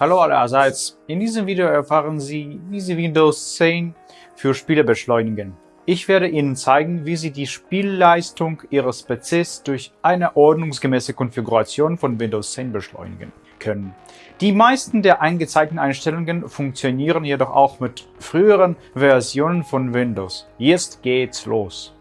Hallo allerseits, in diesem Video erfahren Sie, wie Sie Windows 10 für Spiele beschleunigen. Ich werde Ihnen zeigen, wie Sie die Spielleistung Ihres PCs durch eine ordnungsgemäße Konfiguration von Windows 10 beschleunigen können. Die meisten der eingezeigten Einstellungen funktionieren jedoch auch mit früheren Versionen von Windows. Jetzt geht's los.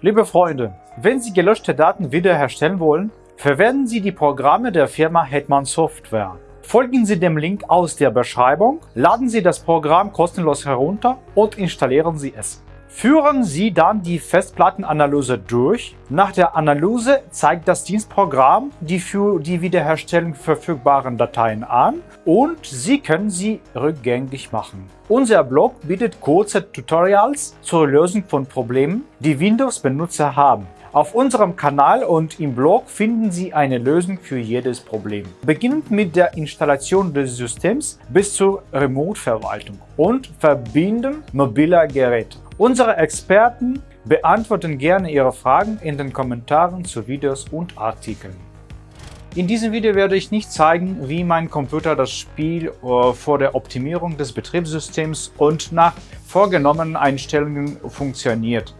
Liebe Freunde, wenn Sie gelöschte Daten wiederherstellen wollen, verwenden Sie die Programme der Firma Hetman Software. Folgen Sie dem Link aus der Beschreibung, laden Sie das Programm kostenlos herunter und installieren Sie es. Führen Sie dann die Festplattenanalyse durch. Nach der Analyse zeigt das Dienstprogramm die für die Wiederherstellung verfügbaren Dateien an und Sie können sie rückgängig machen. Unser Blog bietet kurze Tutorials zur Lösung von Problemen, die Windows-Benutzer haben. Auf unserem Kanal und im Blog finden Sie eine Lösung für jedes Problem. Beginnend mit der Installation des Systems bis zur Remote-Verwaltung und Verbinden mobiler Geräte. Unsere Experten beantworten gerne Ihre Fragen in den Kommentaren zu Videos und Artikeln. In diesem Video werde ich nicht zeigen, wie mein Computer das Spiel äh, vor der Optimierung des Betriebssystems und nach vorgenommenen Einstellungen funktioniert.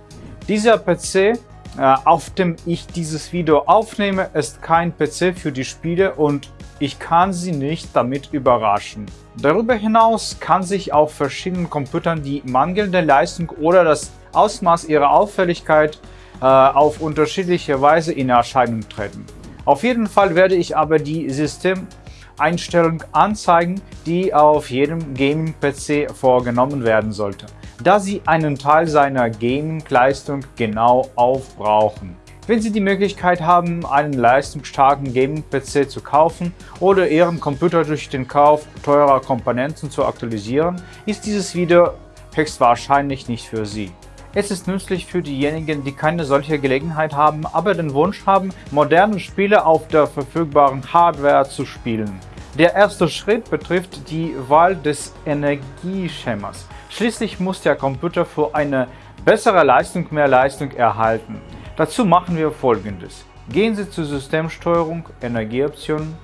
Dieser PC, auf dem ich dieses Video aufnehme, ist kein PC für die Spiele und ich kann Sie nicht damit überraschen. Darüber hinaus kann sich auf verschiedenen Computern die mangelnde Leistung oder das Ausmaß ihrer Auffälligkeit äh, auf unterschiedliche Weise in Erscheinung treten. Auf jeden Fall werde ich aber die Systemeinstellung anzeigen, die auf jedem Gaming-PC vorgenommen werden sollte, da sie einen Teil seiner Gaming-Leistung genau aufbrauchen. Wenn Sie die Möglichkeit haben, einen leistungsstarken Gaming-PC zu kaufen oder Ihren Computer durch den Kauf teurer Komponenten zu aktualisieren, ist dieses Video höchstwahrscheinlich nicht für Sie. Es ist nützlich für diejenigen, die keine solche Gelegenheit haben, aber den Wunsch haben, moderne Spiele auf der verfügbaren Hardware zu spielen. Der erste Schritt betrifft die Wahl des Energieschemas. Schließlich muss der Computer für eine bessere Leistung mehr Leistung erhalten. Dazu machen wir folgendes. Gehen Sie zu Systemsteuerung, Energieoptionen.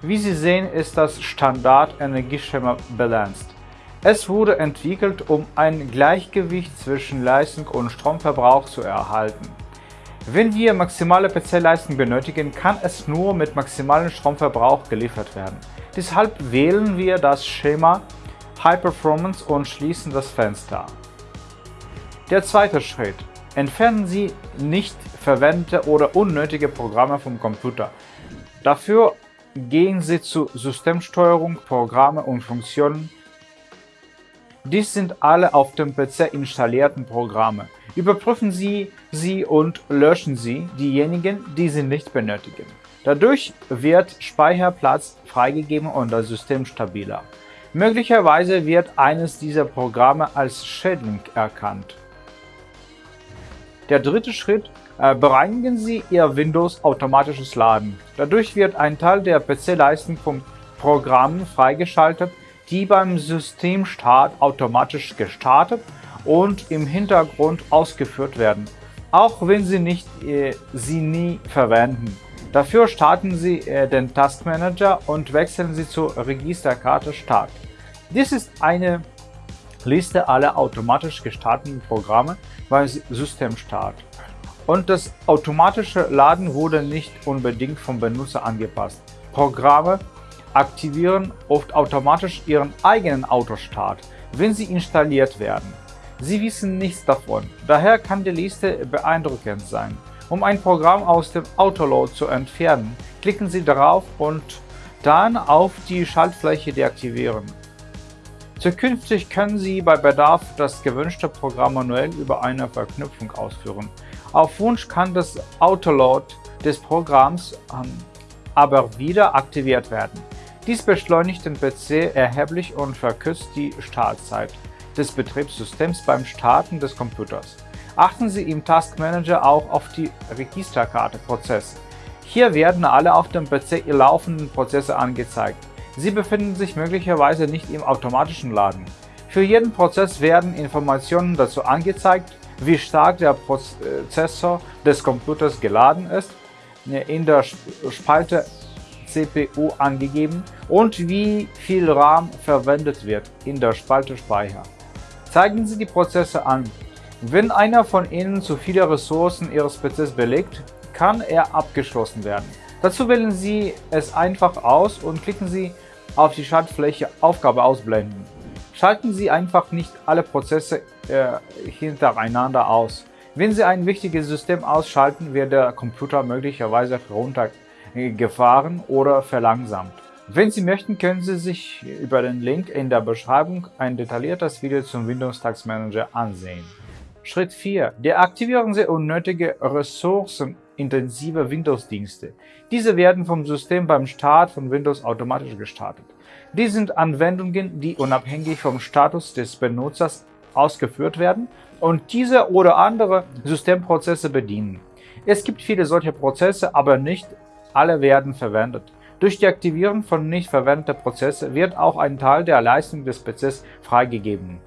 Wie Sie sehen, ist das Standard-Energieschema Balanced. Es wurde entwickelt, um ein Gleichgewicht zwischen Leistung und Stromverbrauch zu erhalten. Wenn wir maximale PC-Leistung benötigen, kann es nur mit maximalem Stromverbrauch geliefert werden. Deshalb wählen wir das Schema High Performance und schließen das Fenster. Der zweite Schritt. Entfernen Sie nicht verwendete oder unnötige Programme vom Computer. Dafür gehen Sie zu Systemsteuerung, Programme und Funktionen. Dies sind alle auf dem PC installierten Programme. Überprüfen Sie sie und löschen Sie diejenigen, die Sie nicht benötigen. Dadurch wird Speicherplatz freigegeben und das System stabiler. Möglicherweise wird eines dieser Programme als Schädling erkannt. Der dritte Schritt, äh, bereinigen Sie Ihr Windows automatisches Laden. Dadurch wird ein Teil der PC-Leistung von Programmen freigeschaltet, die beim Systemstart automatisch gestartet und im Hintergrund ausgeführt werden, auch wenn Sie nicht, äh, sie nie verwenden. Dafür starten Sie äh, den Taskmanager und wechseln Sie zur Registerkarte Start. Dies ist eine Liste aller automatisch gestarteten Programme beim Systemstart. Und das automatische Laden wurde nicht unbedingt vom Benutzer angepasst. Programme aktivieren oft automatisch ihren eigenen Autostart, wenn sie installiert werden. Sie wissen nichts davon, daher kann die Liste beeindruckend sein. Um ein Programm aus dem Autoload zu entfernen, klicken Sie darauf und dann auf die Schaltfläche deaktivieren. Zukünftig können Sie bei Bedarf das gewünschte Programm manuell über eine Verknüpfung ausführen. Auf Wunsch kann das Autoload des Programms ähm, aber wieder aktiviert werden. Dies beschleunigt den PC erheblich und verkürzt die Startzeit des Betriebssystems beim Starten des Computers. Achten Sie im Task Manager auch auf die Registerkarte Prozesse. Hier werden alle auf dem PC laufenden Prozesse angezeigt. Sie befinden sich möglicherweise nicht im automatischen Laden. Für jeden Prozess werden Informationen dazu angezeigt, wie stark der Prozessor des Computers geladen ist. In der Spalte CPU angegeben und wie viel RAM verwendet wird in der Spalte Speicher. Zeigen Sie die Prozesse an. Wenn einer von Ihnen zu viele Ressourcen Ihres PCs belegt, kann er abgeschlossen werden. Dazu wählen Sie es einfach aus und klicken Sie auf die Schaltfläche Aufgabe ausblenden. Schalten Sie einfach nicht alle Prozesse äh, hintereinander aus. Wenn Sie ein wichtiges System ausschalten, wird der Computer möglicherweise heruntergefahren oder verlangsamt. Wenn Sie möchten, können Sie sich über den Link in der Beschreibung ein detailliertes Video zum Windows Task Manager ansehen. Schritt 4. Deaktivieren Sie unnötige ressourcenintensive Windows-Dienste. Diese werden vom System beim Start von Windows automatisch gestartet. Dies sind Anwendungen, die unabhängig vom Status des Benutzers ausgeführt werden und diese oder andere Systemprozesse bedienen. Es gibt viele solcher Prozesse, aber nicht alle werden verwendet. Durch die Aktivierung von nicht verwendeten Prozessen wird auch ein Teil der Leistung des PCs freigegeben.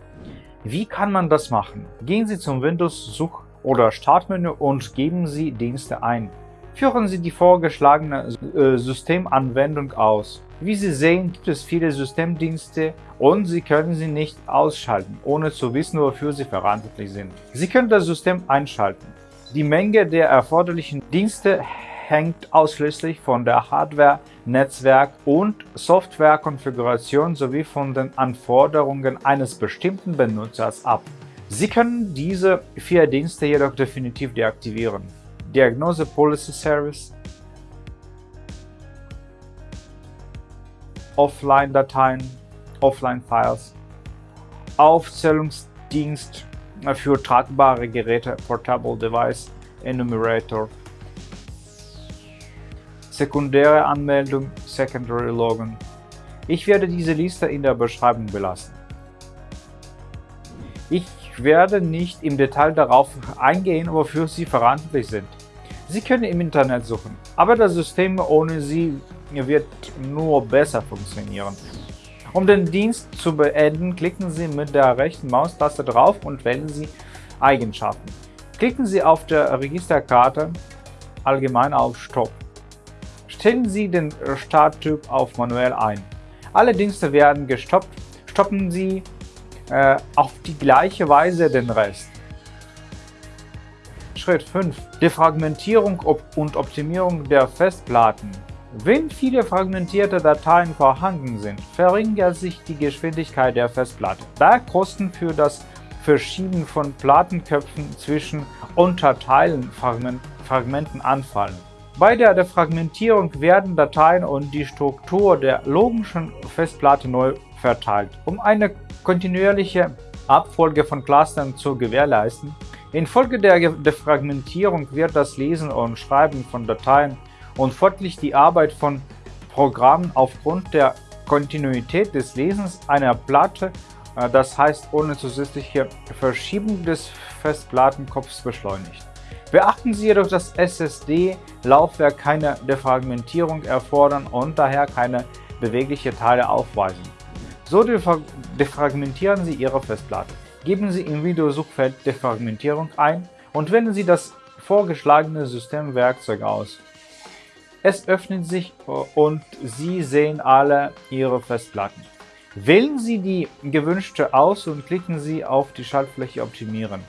Wie kann man das machen? Gehen Sie zum Windows-Such- oder Startmenü und geben Sie Dienste ein. Führen Sie die vorgeschlagene äh, Systemanwendung aus. Wie Sie sehen, gibt es viele Systemdienste und Sie können sie nicht ausschalten, ohne zu wissen, wofür sie verantwortlich sind. Sie können das System einschalten. Die Menge der erforderlichen Dienste hängt ausschließlich von der Hardware, Netzwerk und Softwarekonfiguration sowie von den Anforderungen eines bestimmten Benutzers ab. Sie können diese vier Dienste jedoch definitiv deaktivieren. Diagnose Policy Service, Offline-Dateien, Offline-Files, Aufzählungsdienst für tragbare Geräte, Portable Device, Enumerator, sekundäre Anmeldung, Secondary Login. Ich werde diese Liste in der Beschreibung belassen. Ich werde nicht im Detail darauf eingehen, wofür Sie verantwortlich sind. Sie können im Internet suchen, aber das System ohne Sie wird nur besser funktionieren. Um den Dienst zu beenden, klicken Sie mit der rechten Maustaste drauf und wählen Sie Eigenschaften. Klicken Sie auf der Registerkarte allgemein auf Stopp. Stellen Sie den Starttyp auf Manuell ein. Alle Dienste werden gestoppt. Stoppen Sie äh, auf die gleiche Weise den Rest. Schritt 5. Defragmentierung und Optimierung der Festplatten. Wenn viele fragmentierte Dateien vorhanden sind, verringert sich die Geschwindigkeit der Festplatte, da Kosten für das Verschieben von Plattenköpfen zwischen Unterteilen-Fragmenten anfallen. Bei der Defragmentierung werden Dateien und die Struktur der logischen Festplatte neu verteilt. Um eine kontinuierliche Abfolge von Clustern zu gewährleisten, infolge der Defragmentierung wird das Lesen und Schreiben von Dateien und folglich die Arbeit von Programmen aufgrund der Kontinuität des Lesens einer Platte, äh, das heißt ohne zusätzliche Verschiebung des Festplattenkopfs beschleunigt. Beachten Sie jedoch, dass SSD-Laufwerk keine Defragmentierung erfordern und daher keine bewegliche Teile aufweisen. So defragmentieren Sie Ihre Festplatte. Geben Sie im Videosuchfeld Defragmentierung ein und wählen Sie das vorgeschlagene Systemwerkzeug aus. Es öffnet sich und Sie sehen alle Ihre Festplatten. Wählen Sie die gewünschte aus und klicken Sie auf die Schaltfläche Optimieren.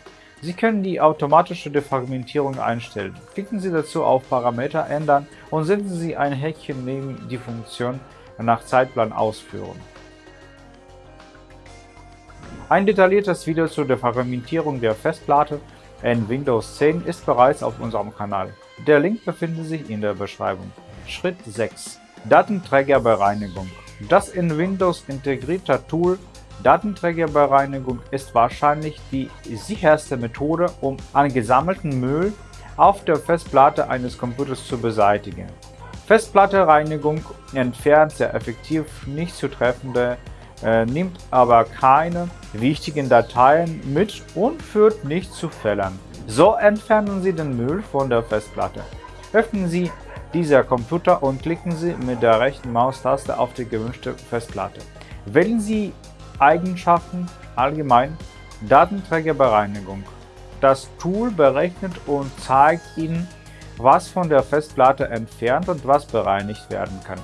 Sie können die automatische Defragmentierung einstellen. Klicken Sie dazu auf Parameter ändern und setzen Sie ein Häkchen neben die Funktion nach Zeitplan ausführen. Ein detailliertes Video zur Defragmentierung der Festplatte in Windows 10 ist bereits auf unserem Kanal. Der Link befindet sich in der Beschreibung. Schritt 6. Datenträgerbereinigung. Das in Windows integrierte Tool Datenträgerbereinigung ist wahrscheinlich die sicherste Methode, um angesammelten Müll auf der Festplatte eines Computers zu beseitigen. Festplattenreinigung entfernt sehr effektiv nicht zu treffende, äh, nimmt aber keine wichtigen Dateien mit und führt nicht zu Fehlern. So entfernen Sie den Müll von der Festplatte. Öffnen Sie dieser Computer und klicken Sie mit der rechten Maustaste auf die gewünschte Festplatte. Wählen Sie Eigenschaften allgemein Datenträgerbereinigung. Das Tool berechnet und zeigt Ihnen was von der Festplatte entfernt und was bereinigt werden kann.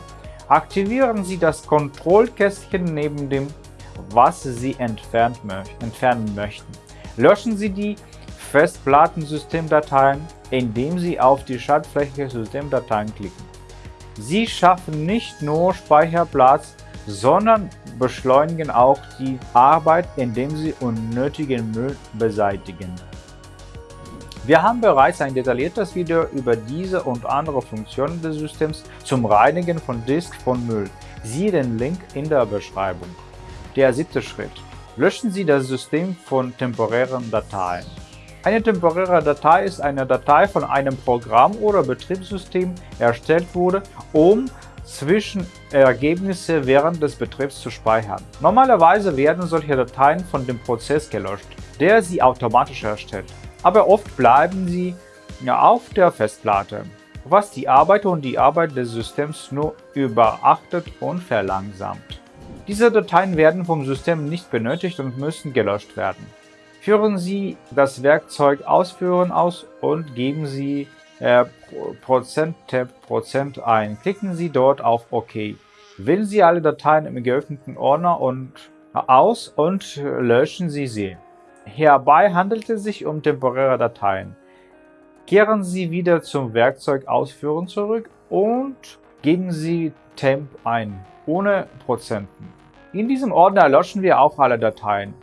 Aktivieren Sie das Kontrollkästchen neben dem, was Sie entfernen möchten. Löschen Sie die Festplattensystemdateien, indem Sie auf die Schaltfläche Systemdateien klicken. Sie schaffen nicht nur Speicherplatz, sondern beschleunigen auch die Arbeit, indem sie unnötigen Müll beseitigen. Wir haben bereits ein detailliertes Video über diese und andere Funktionen des Systems zum Reinigen von Disk von Müll. Siehe den Link in der Beschreibung. Der siebte Schritt. Löschen Sie das System von temporären Dateien. Eine temporäre Datei ist eine Datei von einem Programm oder Betriebssystem erstellt wurde, um Zwischenergebnisse während des Betriebs zu speichern. Normalerweise werden solche Dateien von dem Prozess gelöscht, der sie automatisch erstellt aber oft bleiben sie auf der Festplatte, was die Arbeit und die Arbeit des Systems nur überachtet und verlangsamt. Diese Dateien werden vom System nicht benötigt und müssen gelöscht werden. Führen Sie das Werkzeug Ausführen aus und geben Sie äh, %tab Prozent ein. Klicken Sie dort auf OK. Wählen Sie alle Dateien im geöffneten Ordner und aus und löschen Sie sie. Hierbei handelt es sich um temporäre Dateien. Kehren Sie wieder zum Werkzeug Ausführen zurück und geben Sie temp ein, ohne Prozenten. In diesem Ordner löschen wir auch alle Dateien.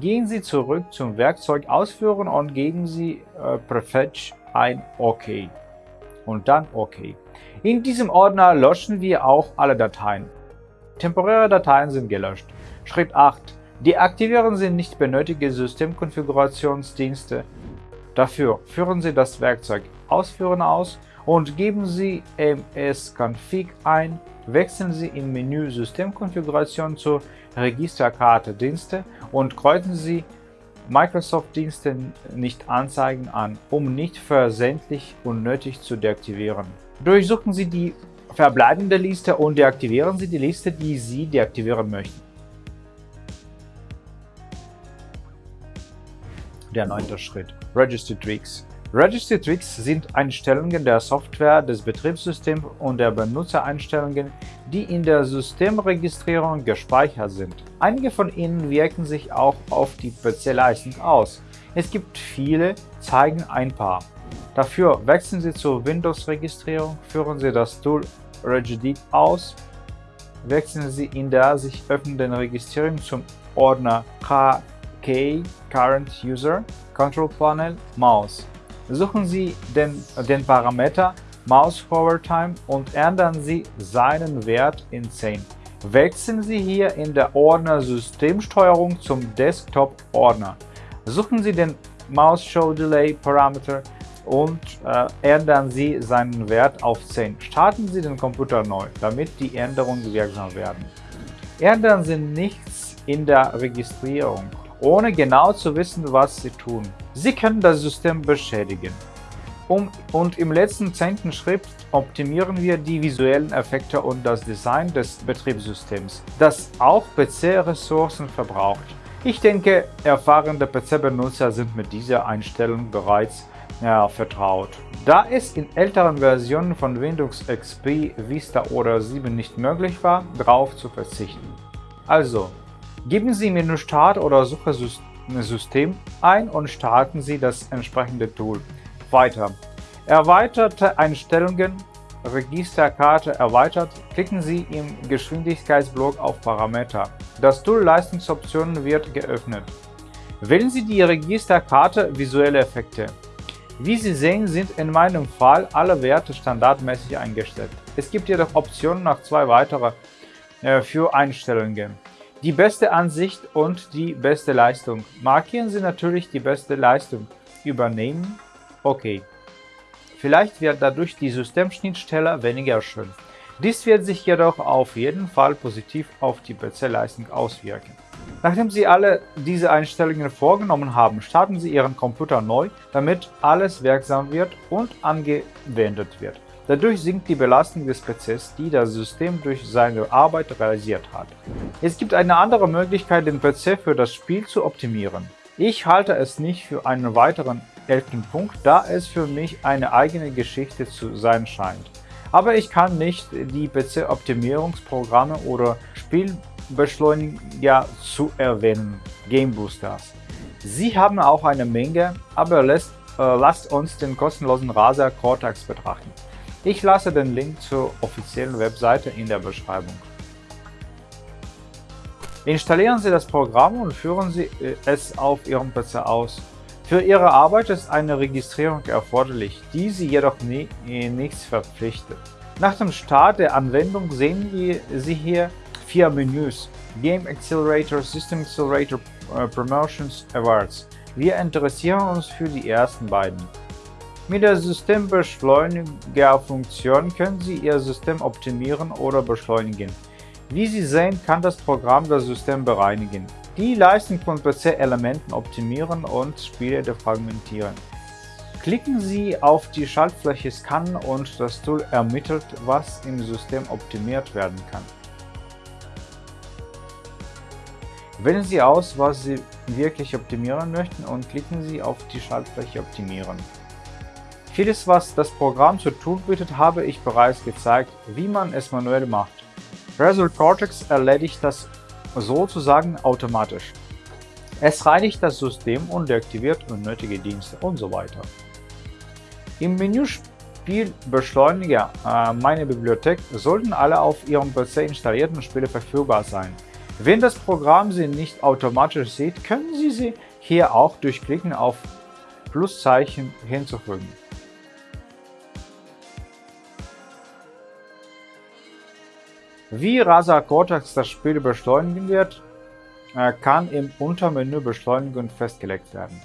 Gehen Sie zurück zum Werkzeug Ausführen und geben Sie äh, prefetch ein OK und dann OK. In diesem Ordner löschen wir auch alle Dateien. Temporäre Dateien sind gelöscht. Schritt 8. Deaktivieren Sie nicht benötigte Systemkonfigurationsdienste. Dafür führen Sie das Werkzeug Ausführen aus und geben Sie msconfig ein, wechseln Sie im Menü Systemkonfiguration zur Registerkarte Dienste und kreuzen Sie Microsoft-Dienste nicht anzeigen an, um nicht versehentlich unnötig zu deaktivieren. Durchsuchen Sie die verbleibende Liste und deaktivieren Sie die Liste, die Sie deaktivieren möchten. Der neunte Schritt. Registry Tricks. Registry Tricks sind Einstellungen der Software, des Betriebssystems und der Benutzereinstellungen, die in der Systemregistrierung gespeichert sind. Einige von ihnen wirken sich auch auf die PC-Leistung aus. Es gibt viele, zeigen ein paar. Dafür wechseln Sie zur Windows-Registrierung, führen Sie das Tool Regedit aus, wechseln Sie in der sich öffnenden Registrierung zum Ordner K K Current User Control Panel Mouse. Suchen Sie den, den Parameter Mouse Forward Time und ändern Sie seinen Wert in 10. Wechseln Sie hier in der Ordner Systemsteuerung zum Desktop-Ordner. Suchen Sie den Mouse Show Delay Parameter und äh, ändern Sie seinen Wert auf 10. Starten Sie den Computer neu, damit die Änderungen wirksam werden. Ändern Sie nichts in der Registrierung ohne genau zu wissen, was sie tun. Sie können das System beschädigen. Um, und im letzten zehnten Schritt optimieren wir die visuellen Effekte und das Design des Betriebssystems, das auch PC-Ressourcen verbraucht. Ich denke, erfahrene PC-Benutzer sind mit dieser Einstellung bereits ja, vertraut. Da es in älteren Versionen von Windows XP, Vista oder 7 nicht möglich war, darauf zu verzichten. Also, Geben Sie Menü Start oder Suche System ein und starten Sie das entsprechende Tool. Weiter. Erweiterte Einstellungen Registerkarte erweitert, klicken Sie im Geschwindigkeitsblock auf Parameter. Das Tool Leistungsoptionen wird geöffnet. Wählen Sie die Registerkarte Visuelle Effekte. Wie Sie sehen, sind in meinem Fall alle Werte standardmäßig eingestellt. Es gibt jedoch Optionen nach zwei weitere äh, für Einstellungen. Die beste Ansicht und die beste Leistung. Markieren Sie natürlich die beste Leistung. Übernehmen. Okay. Vielleicht wird dadurch die Systemschnittstelle weniger schön. Dies wird sich jedoch auf jeden Fall positiv auf die PC-Leistung auswirken. Nachdem Sie alle diese Einstellungen vorgenommen haben, starten Sie Ihren Computer neu, damit alles wirksam wird und angewendet wird. Dadurch sinkt die Belastung des PCs, die das System durch seine Arbeit realisiert hat. Es gibt eine andere Möglichkeit, den PC für das Spiel zu optimieren. Ich halte es nicht für einen weiteren elften Punkt, da es für mich eine eigene Geschichte zu sein scheint. Aber ich kann nicht die PC-Optimierungsprogramme oder Spielbeschleuniger zu erwähnen, Game Boosters. Sie haben auch eine Menge, aber lässt, äh, lasst uns den kostenlosen Razer Cortex betrachten. Ich lasse den Link zur offiziellen Webseite in der Beschreibung. Installieren Sie das Programm und führen Sie äh, es auf Ihrem PC aus. Für Ihre Arbeit ist eine Registrierung erforderlich, die Sie jedoch nie, äh, nichts verpflichtet. Nach dem Start der Anwendung sehen Sie hier vier Menüs Game Accelerator, System Accelerator, äh, Promotions, Awards. Wir interessieren uns für die ersten beiden. Mit der Systembeschleuniger-Funktion können Sie Ihr System optimieren oder beschleunigen. Wie Sie sehen, kann das Programm das System bereinigen, die Leistung von PC-Elementen optimieren und Spiele defragmentieren. Klicken Sie auf die Schaltfläche Scannen und das Tool ermittelt, was im System optimiert werden kann. Wählen Sie aus, was Sie wirklich optimieren möchten und klicken Sie auf die Schaltfläche Optimieren. Vieles, was das Programm zu tun bietet, habe ich bereits gezeigt, wie man es manuell macht. Result Cortex erledigt das sozusagen automatisch. Es reinigt das System und deaktiviert unnötige Dienste und so weiter. Im Menü Spielbeschleuniger äh, Meine Bibliothek sollten alle auf Ihrem PC installierten Spiele verfügbar sein. Wenn das Programm sie nicht automatisch sieht, können Sie sie hier auch durch Klicken auf Pluszeichen hinzufügen. Wie Razer Cortex das Spiel beschleunigen wird, äh, kann im Untermenü Beschleunigung festgelegt werden.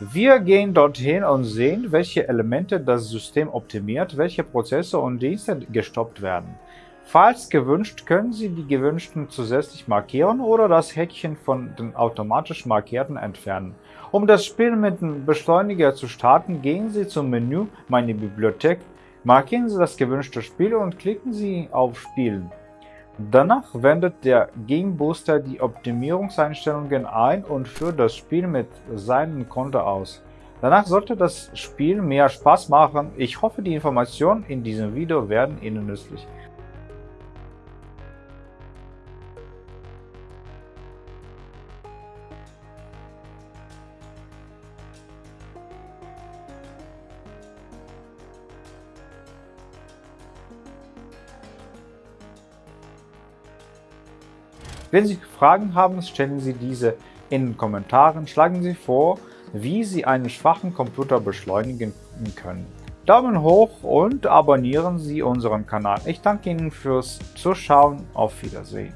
Wir gehen dorthin und sehen, welche Elemente das System optimiert, welche Prozesse und Dienste gestoppt werden. Falls gewünscht, können Sie die gewünschten zusätzlich markieren oder das Häkchen von den automatisch markierten entfernen. Um das Spiel mit dem Beschleuniger zu starten, gehen Sie zum Menü Meine Bibliothek Markieren Sie das gewünschte Spiel und klicken Sie auf Spielen. Danach wendet der Game Booster die Optimierungseinstellungen ein und führt das Spiel mit seinem Konto aus. Danach sollte das Spiel mehr Spaß machen. Ich hoffe, die Informationen in diesem Video werden Ihnen nützlich. Wenn Sie Fragen haben, stellen Sie diese in den Kommentaren, schlagen Sie vor, wie Sie einen schwachen Computer beschleunigen können. Daumen hoch und abonnieren Sie unseren Kanal. Ich danke Ihnen fürs Zuschauen. Auf Wiedersehen.